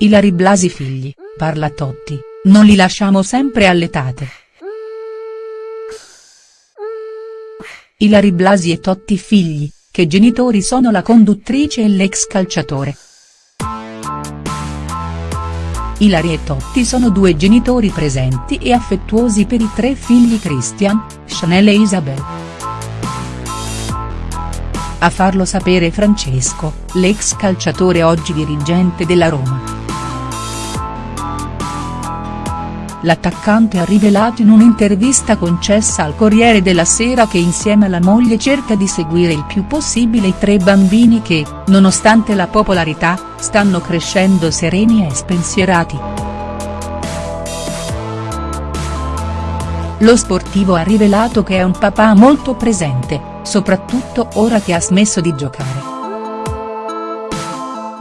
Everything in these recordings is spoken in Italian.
Ilari Blasi figli, parla Totti, non li lasciamo sempre alletate. Ilari Blasi e Totti figli, che genitori sono la conduttrice e l'ex calciatore. Ilari e Totti sono due genitori presenti e affettuosi per i tre figli Christian, Chanel e Isabel. A farlo sapere Francesco, l'ex calciatore oggi dirigente della Roma. L'attaccante ha rivelato in un'intervista concessa al Corriere della Sera che insieme alla moglie cerca di seguire il più possibile i tre bambini che, nonostante la popolarità, stanno crescendo sereni e spensierati. Lo sportivo ha rivelato che è un papà molto presente, soprattutto ora che ha smesso di giocare.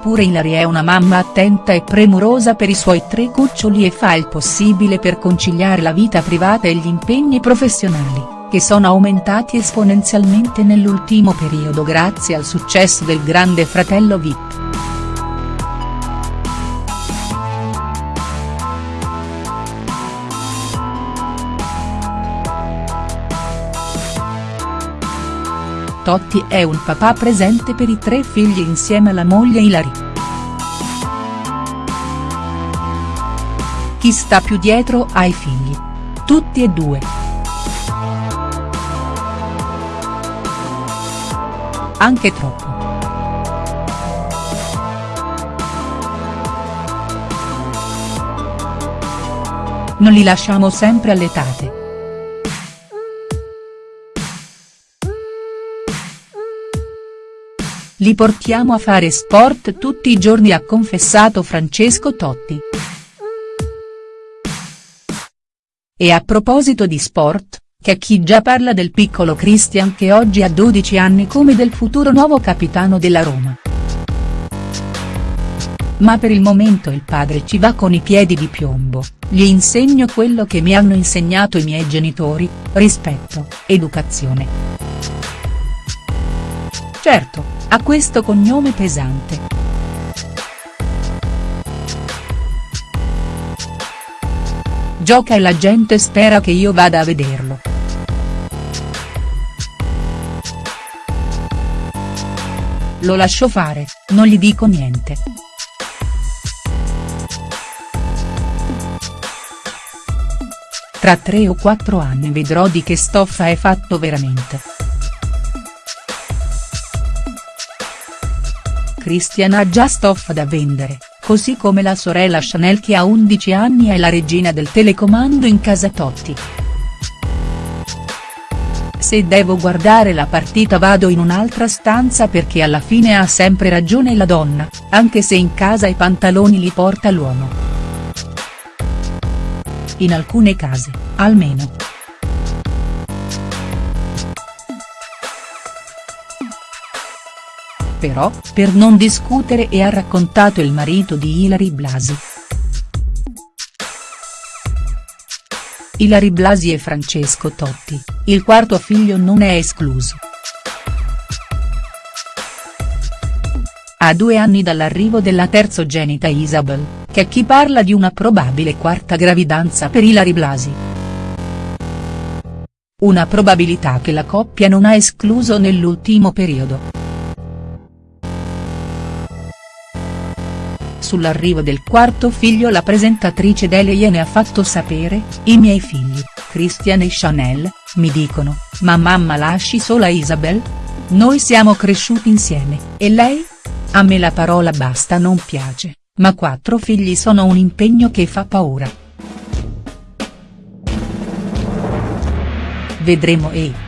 Pure Hilary è una mamma attenta e premurosa per i suoi tre cuccioli e fa il possibile per conciliare la vita privata e gli impegni professionali, che sono aumentati esponenzialmente nell'ultimo periodo grazie al successo del grande fratello Vip. Totti è un papà presente per i tre figli insieme alla moglie Hilary. Chi sta più dietro ai figli? Tutti e due. Anche troppo. Non li lasciamo sempre alletate. Li portiamo a fare sport tutti i giorni ha confessato Francesco Totti. E a proposito di sport, c'è chi già parla del piccolo Christian che oggi ha 12 anni come del futuro nuovo capitano della Roma. Ma per il momento il padre ci va con i piedi di piombo, gli insegno quello che mi hanno insegnato i miei genitori, rispetto, educazione. Certo, ha questo cognome pesante. Gioca e la gente spera che io vada a vederlo. Lo lascio fare, non gli dico niente. Tra tre o quattro anni vedrò di che stoffa è fatto veramente. Christian ha già stoffa da vendere, così come la sorella Chanel che ha 11 anni è la regina del telecomando in casa Totti. Se devo guardare la partita vado in un'altra stanza perché alla fine ha sempre ragione la donna, anche se in casa i pantaloni li porta l'uomo. In alcune case, almeno. Però, per non discutere e ha raccontato il marito di Ilari Blasi. Ilari Blasi e Francesco Totti, il quarto figlio non è escluso. A due anni dall'arrivo della terzogenita Isabel, che chi parla di una probabile quarta gravidanza per Ilari Blasi. Una probabilità che la coppia non ha escluso nell'ultimo periodo. Sull'arrivo del quarto figlio la presentatrice Dele gliene ha fatto sapere, i miei figli, Christian e Chanel, mi dicono, ma mamma lasci sola Isabel? Noi siamo cresciuti insieme, e lei? A me la parola basta non piace, ma quattro figli sono un impegno che fa paura. Vedremo e.